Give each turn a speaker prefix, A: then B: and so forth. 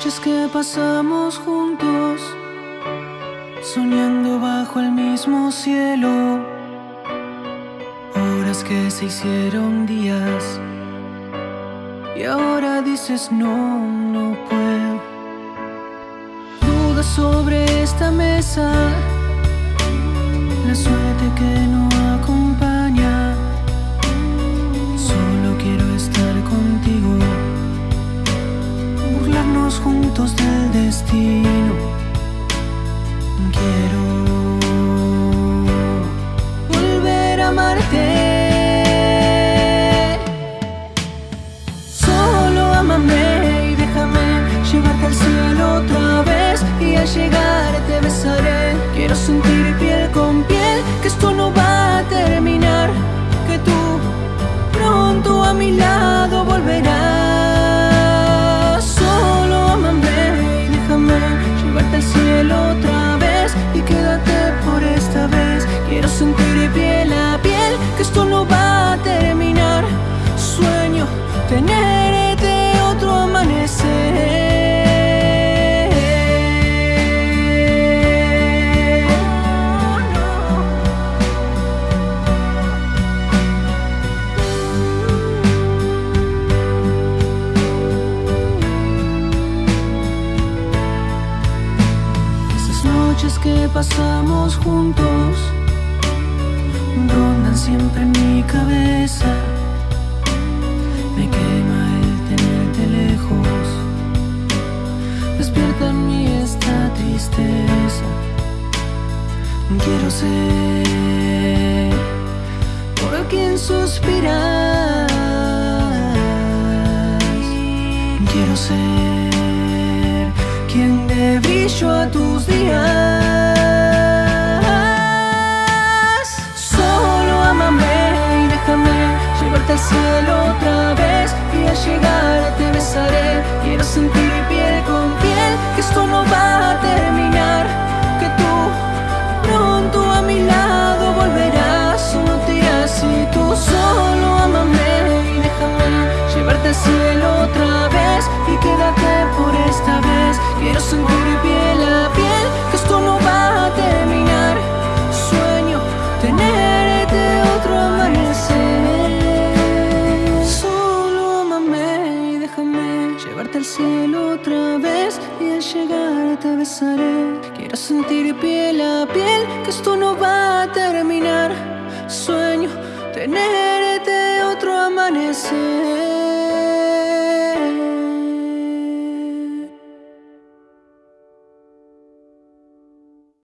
A: noches que pasamos juntos, soñando bajo el mismo cielo, horas que se hicieron días, y ahora dices no, no puedo. Dudas sobre esta mesa, la suerte que juntos del destino. Quiero volver a amarte. Solo amame y déjame llevarte al cielo otra vez. Y al llegar te besaré. Quiero sentir que pasamos juntos rondan siempre en mi cabeza. Me quema el tenerte lejos, despierta en mí esta tristeza. Quiero ser por quien suspiras. Quiero ser quien dé brillo a tus días. Solo amame y déjame llevarte al cielo otra vez. Y al llegar te besaré. Quiero sentir piel con piel que esto no te besaré. Quiero sentir piel a piel que esto no va a terminar. Sueño tenerte otro amanecer.